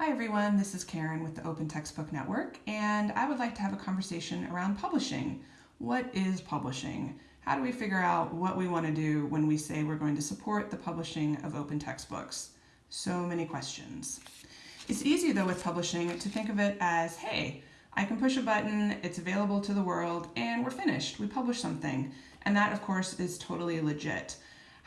Hi everyone, this is Karen with the Open Textbook Network, and I would like to have a conversation around publishing. What is publishing? How do we figure out what we want to do when we say we're going to support the publishing of open textbooks? So many questions. It's easy though with publishing to think of it as, hey, I can push a button, it's available to the world, and we're finished. We publish something. And that, of course, is totally legit.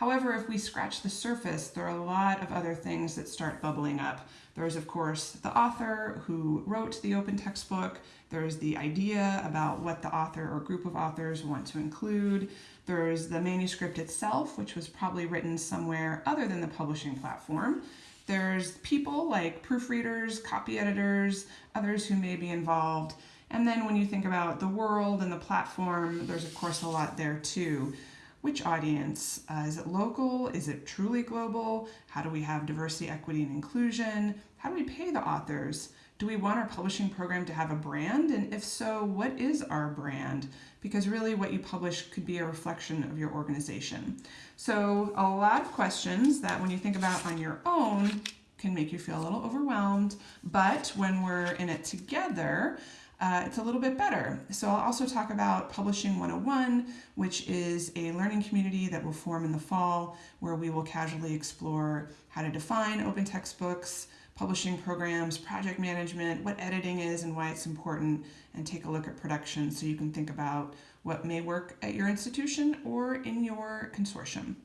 However, if we scratch the surface, there are a lot of other things that start bubbling up. There's, of course, the author who wrote the open textbook. There's the idea about what the author or group of authors want to include. There's the manuscript itself, which was probably written somewhere other than the publishing platform. There's people like proofreaders, copy editors, others who may be involved. And then when you think about the world and the platform, there's of course a lot there too. Which audience? Uh, is it local? Is it truly global? How do we have diversity, equity, and inclusion? How do we pay the authors? Do we want our publishing program to have a brand? And if so, what is our brand? Because really what you publish could be a reflection of your organization. So a lot of questions that when you think about on your own can make you feel a little overwhelmed, but when we're in it together, uh, it's a little bit better. So I'll also talk about Publishing 101, which is a learning community that will form in the fall where we will casually explore how to define open textbooks, publishing programs, project management, what editing is and why it's important, and take a look at production so you can think about what may work at your institution or in your consortium.